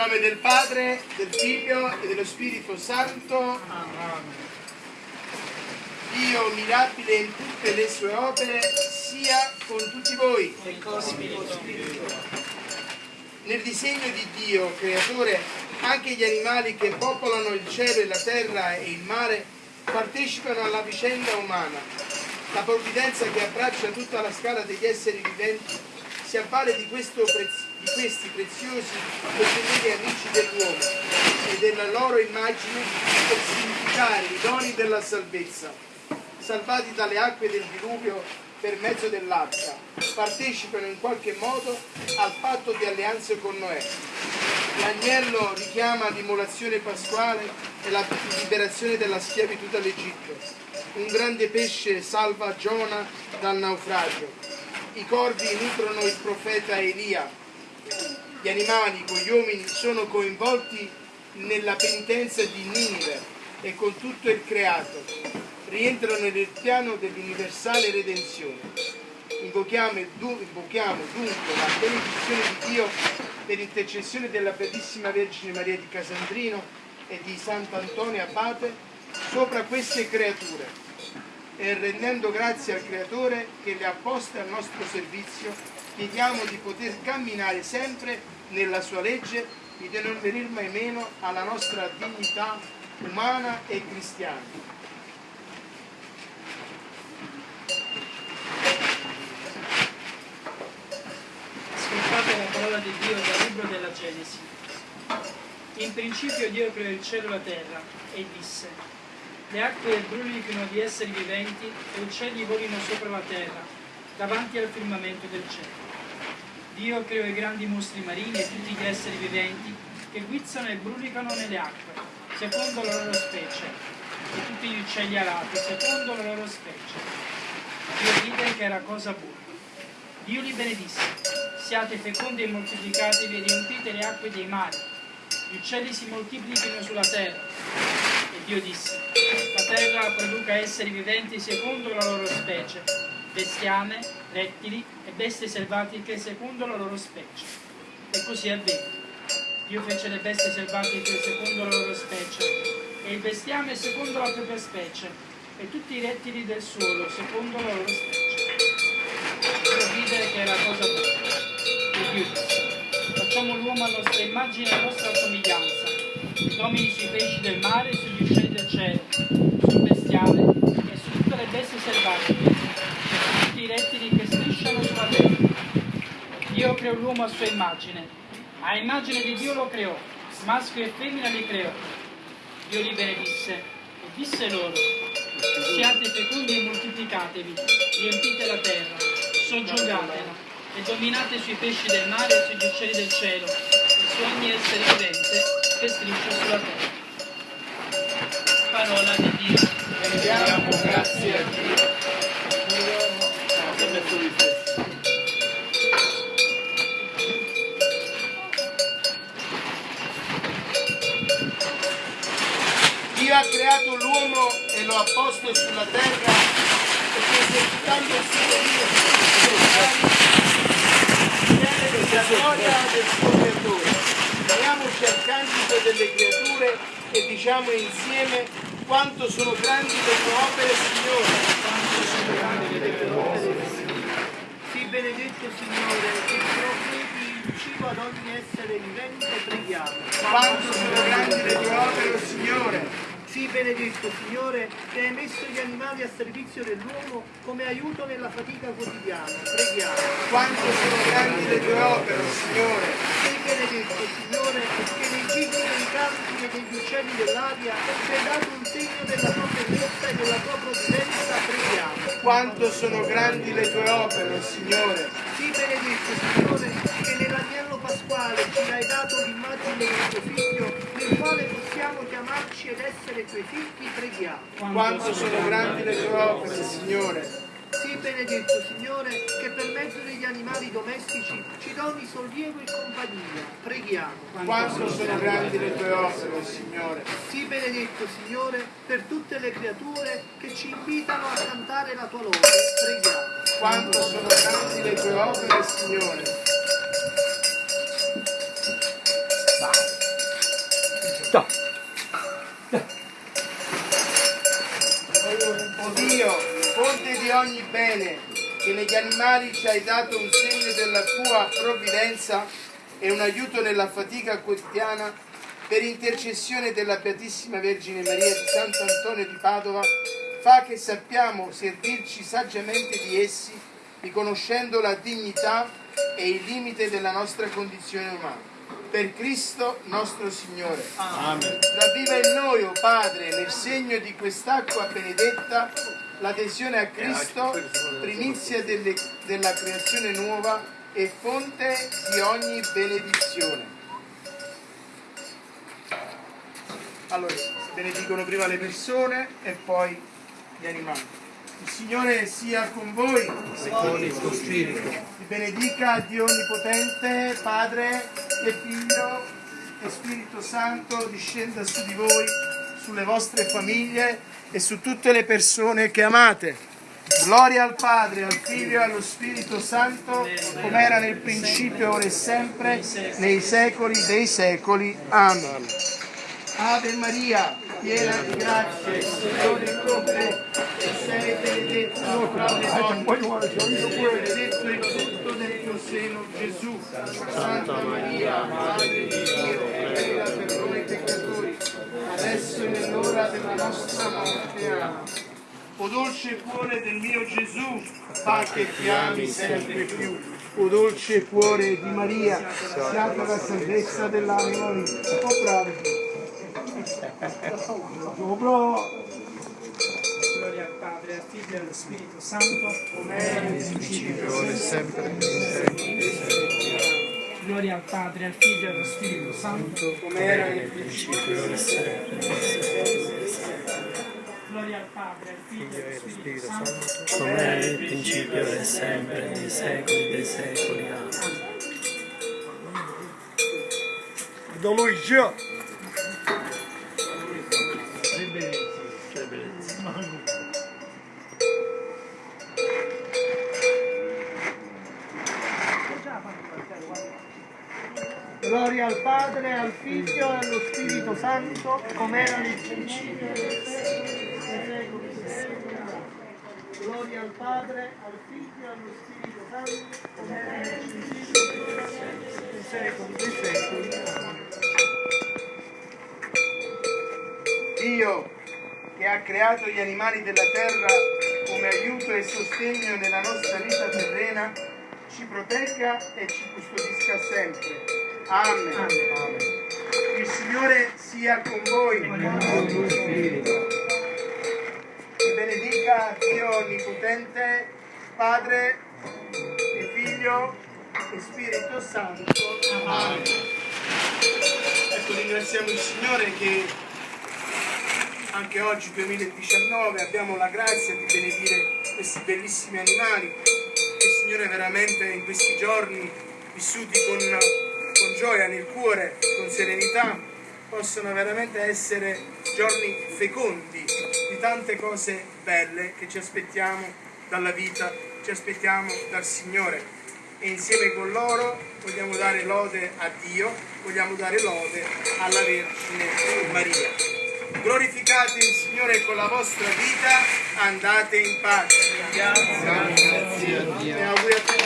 nome del Padre, del Figlio e dello Spirito Santo. Dio mirabile in tutte le sue opere sia con tutti voi. E con spirito. Nel disegno di Dio, creatore, anche gli animali che popolano il cielo e la terra e il mare partecipano alla vicenda umana. La provvidenza che abbraccia tutta la scala degli esseri viventi si avvale di, questo prez- di questi preziosi e fedeli amici dell'uomo e della loro immagine per significare i doni della salvezza, salvati dalle acque del diluvio per mezzo dell'arca, partecipano in qualche modo al patto di alleanza con Noè. L'agnello richiama l'immolazione pasquale e la liberazione dalla schiavitù dall'Egitto. Un grande pesce salva Giona dal naufragio. I corvi nutrono il profeta Elia. Gli animali con gli uomini sono coinvolti nella penitenza di Ninive e con tutto il creato. Rientrano nel piano dell'universale redenzione. Invochiamo, invochiamo dunque la benedizione di Dio per intercessione della bellissima Vergine Maria di Casandrino e di Sant'Antonio Abate sopra queste creature e rendendo grazie al Creatore che le ha poste al nostro servizio, chiediamo di poter camminare sempre nella sua legge e di non venir mai meno alla nostra dignità umana e cristiana. Ascoltate la parola di Dio dal libro della Genesi. In principio Dio creò il cielo e la terra e disse, le acque brulichino di esseri viventi e uccelli volino sopra la terra, davanti al firmamento del cielo. Dio creò i grandi mostri marini e tutti gli esseri viventi che guizzano e brulicano nelle acque, secondo la loro specie, e tutti gli uccelli alati, secondo la loro specie. Dio vide che era cosa buona. Dio li benedisse, siate fecondi e moltiplicatevi e riempite le acque dei mari, gli uccelli si moltiplichino sulla terra. E Dio disse, la terra produca esseri viventi secondo la loro specie, bestiame, rettili e bestie selvatiche secondo la loro specie. E così avvenne. Dio fece le bestie selvatiche secondo la loro specie, e il bestiame secondo la propria specie, e tutti i rettili del suolo secondo la loro specie. Dio vide che era cosa buona. E Dio disse, facciamo l'uomo a nostra immagine e a nostra somiglianza, che domini sui pesci del mare, sugli uccelli del cielo, sul bestiame e su tutte le bestie selvatiche, e tutti i rettili che strisciano sulla terra. Dio creò l'uomo a sua immagine. A immagine di Dio lo creò, maschio e femmina li creò. Dio li benedisse e disse loro, siate fecondi e moltiplicatevi, riempite la terra, soggiogatela e dominate sui pesci del mare e sugli uccelli del cielo e su ogni essere vivente che striscia sulla terra. Parola di Dio. Rendiamo grazie a Dio. Dio ha creato l'uomo e lo ha posto sulla terra perché esercitando il suo Dio la gloria del suo creatore. Uniamoci al cantico delle creature e diciamo insieme quanto sono grandi le tue opere, Signore. Quanto sono grandi le tue opere, Sii benedetto Signore, che provvedi il cibo ad ogni essere vivente, preghiamo. Quanto sono grandi le tue opere, oh Signore. Sii benedetto Signore, che hai messo gli animali a servizio dell'uomo come aiuto nella fatica quotidiana, preghiamo. Quanto sono grandi le tue opere, Signore. Sii benedetto Signore, che nei gigli dei campi e degli uccelli dell'aria ci hai dato un segno della tua bellezza e della tua provvidenza, preghiamo. Quanto sono grandi le tue opere, Signore. Sii benedetto Signore, che nell'agnello pasquale ci hai dato l'immagine del tuo figlio, nel quale possiamo chiamarci ed essere tuoi figli, preghiamo. Quanto sono grandi le tue opere, Signore. Sii benedetto Signore, che per mezzo degli animali domestici ci doni sollievo e compagnia, preghiamo. Quanto sono grandi le tue opere, Signore. Sii benedetto Signore, per tutte le creature che ci invitano a cantare la tua lode, preghiamo. Quanto sono grandi le tue opere, Signore. Stop. O Dio, fonte di ogni bene, che negli animali ci hai dato un segno della tua provvidenza e un aiuto nella fatica quotidiana, per intercessione della Beatissima Vergine Maria di Santo Antonio di Padova, fa che sappiamo servirci saggiamente di essi, riconoscendo la dignità e il limite della nostra condizione umana. Per Cristo nostro Signore. Ravviva in noi, o Padre, nel segno di quest'acqua benedetta, l'adesione a Cristo, primizia delle- della creazione nuova e fonte di ogni benedizione. Allora, benedicono prima le persone e poi gli animali. Il Signore sia con voi. Con il tuo spirito. Vi benedica Dio Onnipotente, Padre e Figlio e Spirito Santo, discenda su di voi, sulle vostre famiglie e su tutte le persone che amate. Gloria al Padre, al Figlio e allo Spirito Santo, come era nel principio, ora e sempre, nei secoli dei secoli. Amen. Ave Maria, piena di grazia, il Signore è con te, e sei benedetta tra le donne, benedetto il frutto del tuo seno, Gesù. Santa Maria, Madre di Dio, prega per noi peccatori, adesso e nell'ora della nostra morte. O dolce cuore del mio Gesù, fa che ti ami sempre più. O dolce cuore di Maria, siate la salvezza dell'anima mia. Bravo. Oh bravo. Al Figlio e Spirito Santo. Ora e sempre. Gloria al Padre, al Figlio e allo Spirito Santo. Come era nel principio. Gloria al Padre, al Figlio e allo Spirito Santo. come era nel principio e sempre, nei secoli dei secoli. Amen. Da lui Gloria al Padre, al Figlio e allo Spirito Santo, come era nel principio e secoli. Gloria al Padre, al Figlio e allo Spirito Santo, come era nel principio e secoli secoli. Dio che ha creato gli animali della terra come aiuto e sostegno nella nostra vita terrena, ci protegga e ci custodisca sempre. Amen. Il Signore sia con voi. Vi benedica Dio Onnipotente, Padre e Figlio e Spirito Santo. Amen. Ecco, ringraziamo il Signore che anche oggi 2019 abbiamo la grazia di benedire questi bellissimi animali che il Signore veramente in questi giorni vissuti con gioia nel cuore, con serenità, possono veramente essere giorni fecondi di tante cose belle che ci aspettiamo dalla vita, ci aspettiamo dal Signore e insieme con loro vogliamo dare lode a Dio, vogliamo dare lode alla Vergine Maria. Glorificate il Signore con la vostra vita, andate in pace. E auguri a tutti